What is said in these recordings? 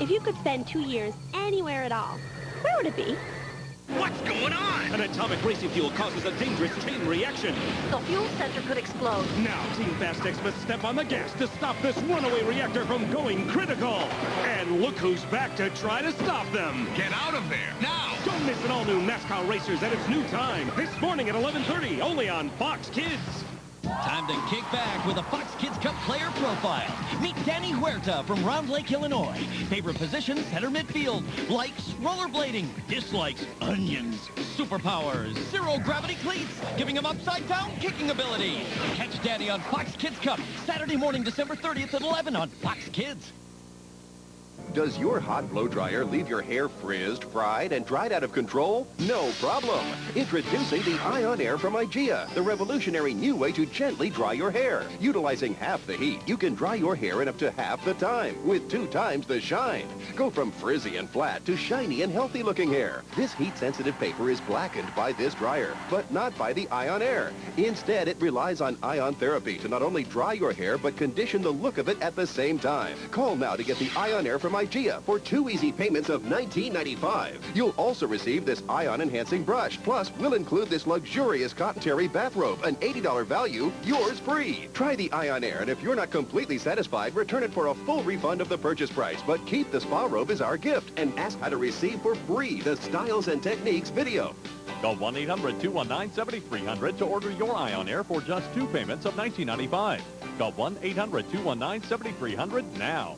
If you could spend two years anywhere at all, where would it be? What's going on? An atomic racing fuel causes a dangerous chain reaction. The fuel center could explode. Now, Team Fastex must step on the gas to stop this runaway reactor from going critical. And look who's back to try to stop them. Get out of there, now! Don't miss an all-new NASCAR Racers at its new time. This morning at 11.30, only on Fox Kids. Time to kick back with a Fox Kids Cup player profile. Meet Danny Huerta from Round Lake, Illinois. Favorite position, center midfield. Likes rollerblading. Dislikes onions. Superpowers, zero gravity cleats, giving him upside down kicking ability. Catch Danny on Fox Kids Cup, Saturday morning, December 30th at 11 on Fox Kids. Does your hot blow dryer leave your hair frizzed, fried, and dried out of control? No problem. Introducing the Ion Air from IGEA, the revolutionary new way to gently dry your hair. Utilizing half the heat, you can dry your hair in up to half the time, with two times the shine. Go from frizzy and flat to shiny and healthy looking hair. This heat-sensitive paper is blackened by this dryer, but not by the Ion Air. Instead, it relies on ion therapy to not only dry your hair, but condition the look of it at the same time. Call now to get the Ion Air from For two easy payments of $19.95. You'll also receive this ion-enhancing brush. Plus, we'll include this luxurious cotton terry bathrobe, an $80 value, yours free. Try the Ion Air, and if you're not completely satisfied, return it for a full refund of the purchase price. But keep the spa robe as our gift, and ask how to receive for free the Styles and Techniques video. Call 1-800-219-7300 to order your Ion Air for just two payments of $19.95. Call 1-800-219-7300 now.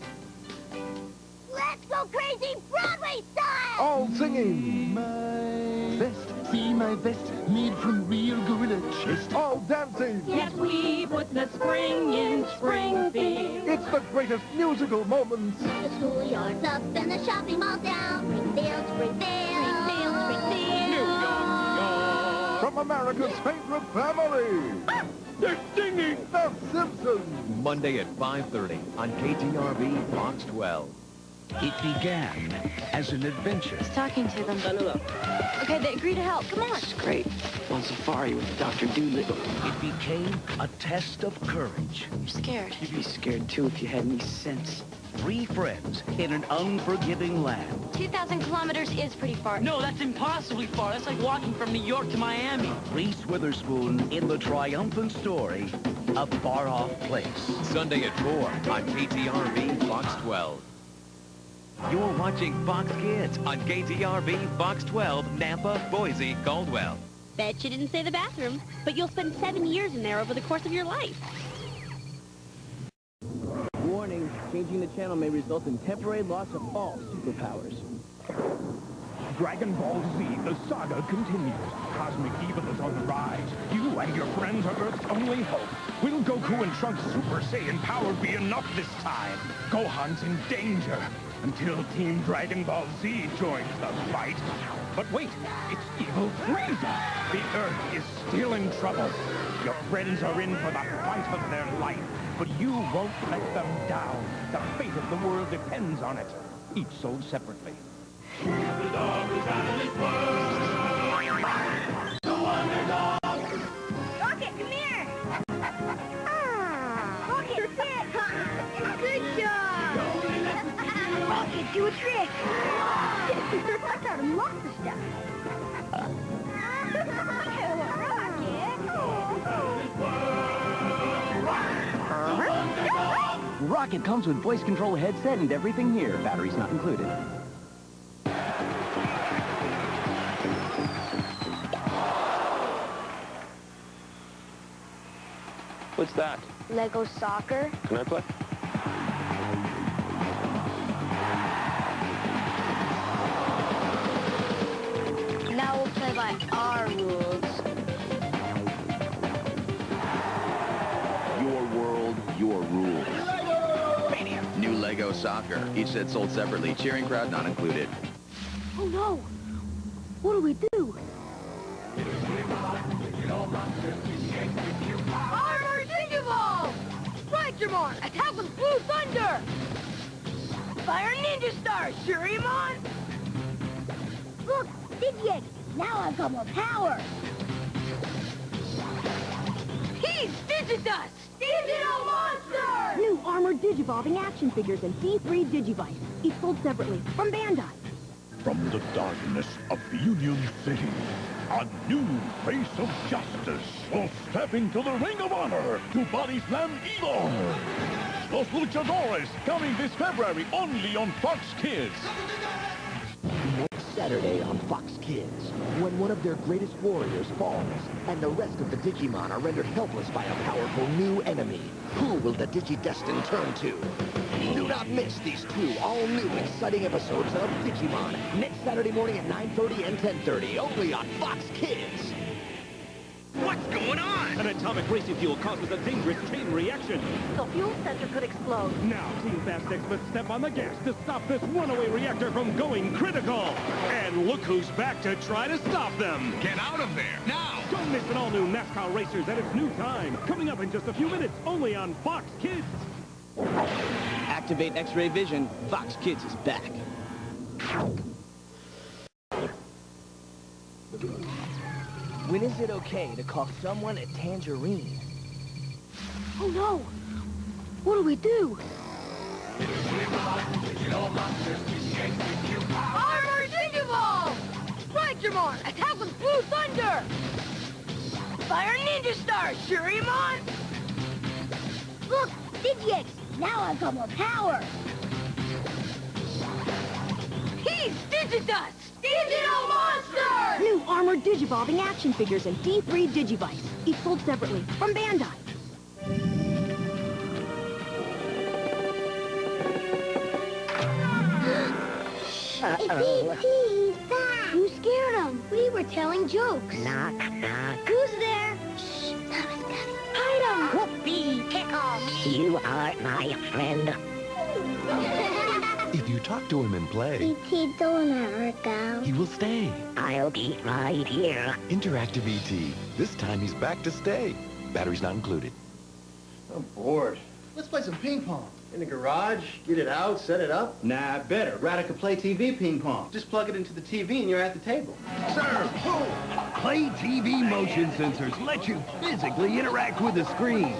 Let's go crazy Broadway style! All singing. My vest, see my best, made from real gorilla chest. All dancing. Yes, we put the spring in Springfield. It's the greatest musical moments. The schoolyard's up and the shopping mall's down. Springfield, Springfield, Springfield, Springfield. From America's favorite family. Ah! They're singing! The Simpsons. Monday at 5.30 on KTRV Fox 12. It began as an adventure. Talking to them. Okay, they agree to help. Come on. It's great. On safari with Dr. Dolittle. It became a test of courage. You're scared. You'd be scared too if you had any sense. Three friends in an unforgiving land. 2,000 kilometers is pretty far. No, that's impossibly far. That's like walking from New York to Miami. Reese Witherspoon in the triumphant story, A Far Off Place. Sunday at 4 on KTRV Fox 12. You're watching Fox Kids on KTRV Fox 12, Nampa, Boise, Caldwell. Bet you didn't say the bathroom, but you'll spend seven years in there over the course of your life. Warning, changing the channel may result in temporary loss of all superpowers. Dragon Ball Z, the saga continues. Cosmic evil is on the rise. You and your friends are Earth's only hope. Will Goku and Trunks' Super Saiyan power be enough this time? Gohan's in danger until Team Dragon Ball Z joins the fight. But wait, it's evil Frieza. The Earth is still in trouble. Your friends are in for the fight of their life, but you won't let them down. The fate of the world depends on it. Each sold separately. Rocket, a trick! I taught him lots of stuff. Rocket! Rocket comes with voice control headset and everything here. Batteries not included. What's that? Lego soccer? Can I play? Soccer. Each set sold separately. Cheering crowd not included. Oh no! What do we do? Armor Digimon! Strikemon! Attack with Blue Thunder! Fire Ninja Star! Shurimon! Look! Digiegg! Now I've got more power! He's Digidust! Digital Monster! New armored digivolving action figures and D3 Digivice. Each sold separately from Bandai. From the darkness of Union City, a new face of justice will step into the ring of honor to body slam evil. Los Luchadores, coming this February only on Fox Kids. Saturday on Fox Kids, when one of their greatest warriors falls, and the rest of the Digimon are rendered helpless by a powerful new enemy, who will the DigiDestined turn to? Do not miss these two all-new exciting episodes of Digimon, next Saturday morning at 9.30 and 10.30, only on Fox Kids. What's going on? An atomic racing fuel causes a dangerous chain reaction. The fuel sensor could explode. Now, Team Fastex must step on the gas to stop this runaway reactor from going critical. And look who's back to try to stop them. Get out of there, now! Don't miss an all-new NASCAR Racers at its new time. Coming up in just a few minutes, only on Fox Kids. Activate X-ray vision. Fox Kids is back. When is it okay to call someone a tangerine? Oh no! What do we do? Armor Digivolve! Strikemon, attack with Blue Thunder! Fire Ninja Star, Shurimon! Look, Digiegg, now I've got more power! He's Digidust! Digital Monster! New armored digivolving action figures and D3 Digivice. Each sold separately from Bandai. Back! Who scared him? We were telling jokes. Knock, knock. Who's there? Shh, Thomas got it. Hide him! Whoopee, tickle me. You are my friend. If you talk to him and play, E.T. don't ever go. he will stay. I'll be right here. Interactive ET. This time he's back to stay. Batteries not included. I'm bored. Let's play some ping pong. In the garage, get it out, set it up. Nah, better. Radica Play TV ping pong. Just plug it into the TV and you're at the table. Sir, Play TV motion sensors let you physically interact with the screen.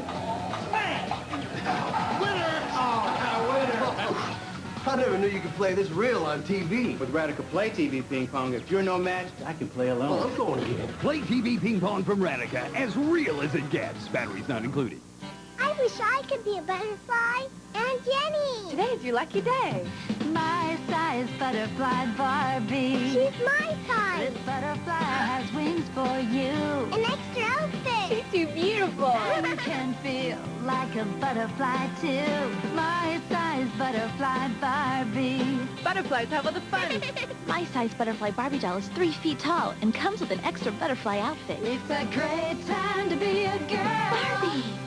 I never knew you could play this real on TV. With Radica Play TV ping pong, if you're no match, I can play alone. Well, I'm going again. Play TV ping pong from Radica, as real as it gets. Batteries not included. I wish I could be a butterfly. And Jenny! Today's your lucky day. My size butterfly Barbie. She's my size. This butterfly has wings for you. An extra outfit. She's too beautiful. You can feel like a butterfly too. My size butterfly Barbie. Butterflies have all the fun. My size butterfly Barbie doll is three feet tall and comes with an extra butterfly outfit. It's a great time to be a girl. Barbie.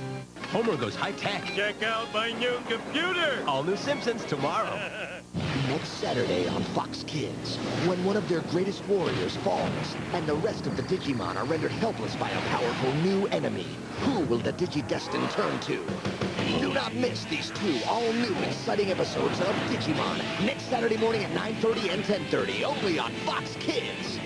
Homer goes high-tech. Check out my new computer. All new Simpsons tomorrow. Next Saturday on Fox Kids, when one of their greatest warriors falls, and the rest of the Digimon are rendered helpless by a powerful new enemy, who will the DigiDestined turn to? Do not miss these two all-new exciting episodes of Digimon, next Saturday morning at 9.30 and 10.30, only on Fox Kids.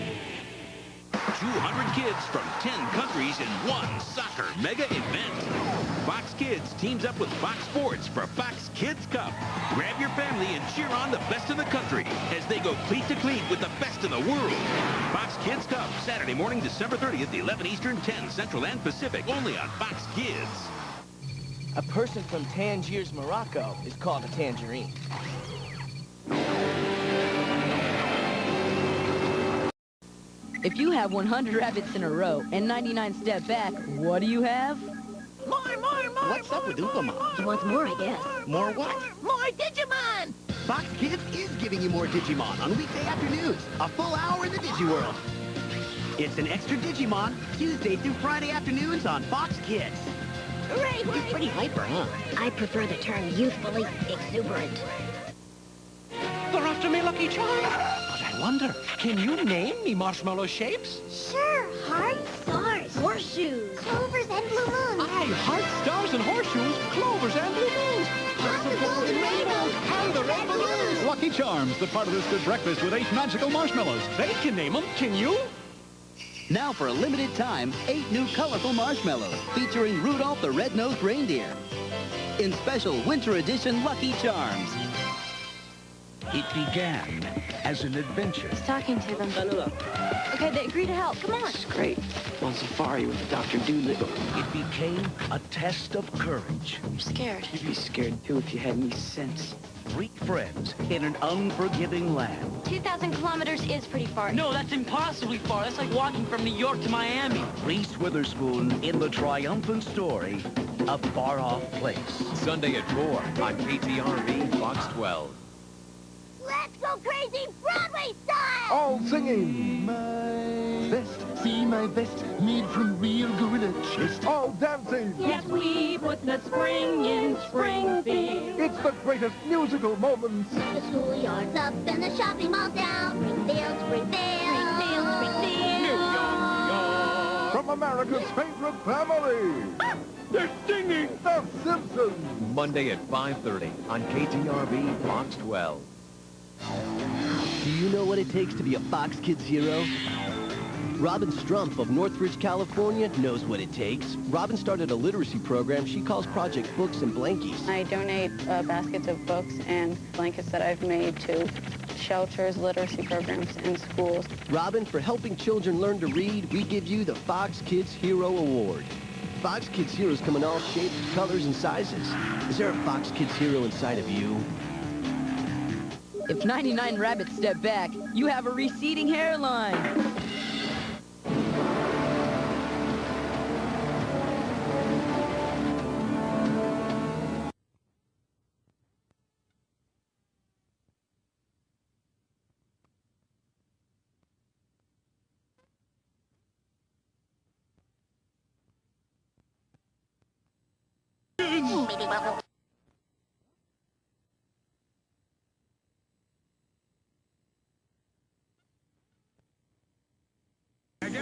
200 kids from 10 countries in one soccer mega event. Fox Kids teams up with Fox Sports for Fox Kids Cup. Grab your family and cheer on the best in the country as they go cleat to cleat with the best in the world. Fox Kids Cup, Saturday morning, December 30th, 11 Eastern, 10 Central and Pacific, only on Fox Kids. A person from Tangiers, Morocco is called a tangerine. If you have 100 rabbits in a row and 99 step back, what do you have? What's up with Oompa He wants more, I guess. More what? More Digimon! Fox Kids is giving you more Digimon on weekday afternoons. A full hour in the Digiworld. It's an extra Digimon, Tuesday through Friday afternoons on Fox Kids. Hooray, You're pretty hyper, huh? I prefer the term youthfully exuberant. They're after me, Lucky Charms. But I wonder, can you name me marshmallow shapes? Sure, hearts, stars, horseshoes, clovers, and blue Hearts, stars, and horseshoes, clovers, and. Lots of golden rainbows and the balloons. Lucky Charms, the part of this good breakfast with eight magical marshmallows. They can name them, can you? Now for a limited time, eight new colorful marshmallows featuring Rudolph the Red-Nosed Reindeer. In special winter edition Lucky Charms. It began as an adventure. He's talking to them. Okay, they agree to help. Come on. It's great. On safari with Dr. Dolittle. It became a test of courage. I'm scared. You'd be scared too if you had any sense. Three friends in an unforgiving land. 2,000 kilometers is pretty far. No, that's impossibly far. That's like walking from New York to Miami. Reese Witherspoon in the triumphant story, A Far-Off Place. Sunday at 4 on KTRV Fox 12. Let's go crazy Broadway style! All singing. My vest, see my vest, made from real gorilla chest. All dancing. Yes, we put the spring in Springfield. It's the greatest musical moments. The schoolyard's up and the shopping mall's down. Springfield, Springfield. Springfield, Springfield. From America's favorite family. They're singing The Simpsons. Monday at 5.30 on KTRV Fox 12. Do you know what it takes to be a Fox Kids hero? Robin Strumpf of Northridge, California knows what it takes. Robin started a literacy program she calls Project Books and Blankies. I donate uh, baskets of books and blankets that I've made to shelters, literacy programs, and schools. Robin, for helping children learn to read, we give you the Fox Kids Hero Award. Fox Kids Heroes come in all shapes, colors, and sizes. Is there a Fox Kids Hero inside of you? If 99 rabbits step back, you have a receding hairline.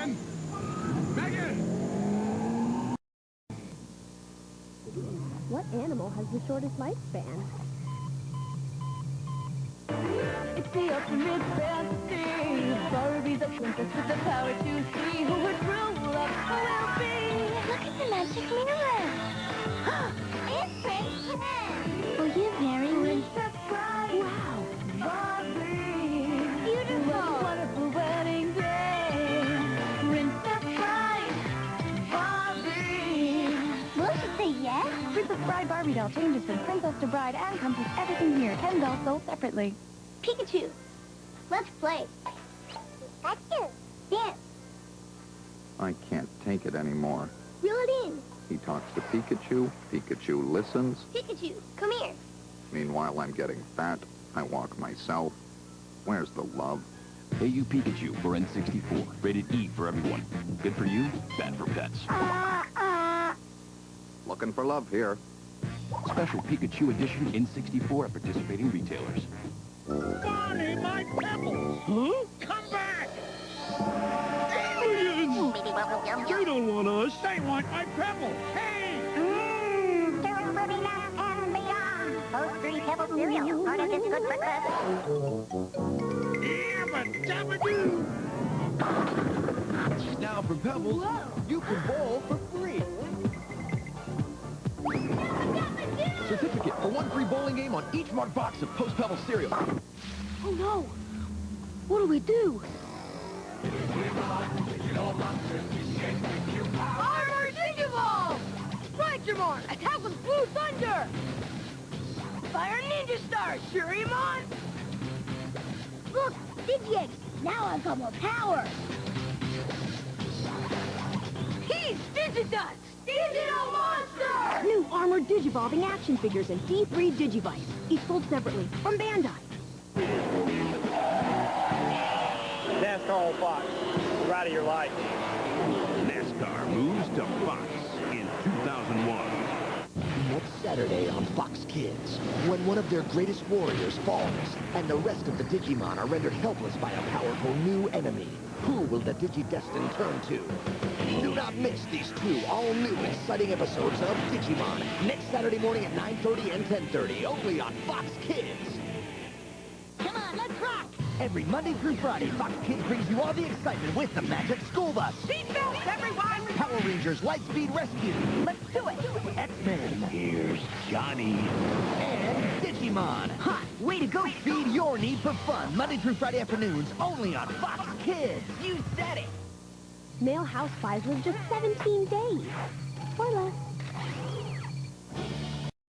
Megan? Megan! What animal has the shortest lifespan? It's the ultimate fantasy. Barbie's a princess with the power to Barbie doll changes from princess to bride and comes with everything here. Ten dolls sold separately. Pikachu. Let's play. Pikachu. Dance. I can't take it anymore. Reel it in. He talks to Pikachu, Pikachu listens. Pikachu, come here. Meanwhile, I'm getting fat. I walk myself. Where's the love? Hey You Pikachu for N64. Rated E for everyone. Good for you, bad for pets. Uh, uh. Looking for love here. Special Pikachu Edition N64 at participating retailers. Barney, my pebbles! Huh? Come back! Aliens! They oh, don't want us. They want my pebbles. Hey! Mmm, and beyond. Post Fruity Pebble cereal. Part of this good breakfast. Yabba dabba doo! Now from Pebbles, you can bowl for free bowling game on each marked box of Post Pebble cereal. Oh no! What do we do? Armor Digivolve! Strikemon, attack with Blue Thunder! Fire Ninja Star, Shurimon! Look, Digiegg. Now I've got more power. He's Digidust, Digital Monster! New armored digivolving action figures and D3 Digivice. Each sold separately from Bandai. NASCAR on Fox. The ride of your life. NASCAR moves to Fox in 2001. Next Saturday on Fox Kids, when one of their greatest warriors falls, and the rest of the Digimon are rendered helpless by a powerful new enemy, who will the DigiDestined turn to? Do not miss these two all-new exciting episodes of Digimon, next Saturday morning at 9.30 and 10.30, only on Fox Kids. Come on, let's rock. Every Monday through Friday, Fox Kids brings you all the excitement with the Magic School Bus. Seatbelts, everyone! Power Rangers Lightspeed Rescue. Let's do it! X-Men. Here's Johnny. And Digimon. Hot! Way to go! Feed your need for fun Monday through Friday afternoons only on Fox Kids. You said it! Male houseflies live just 17 days. Or less.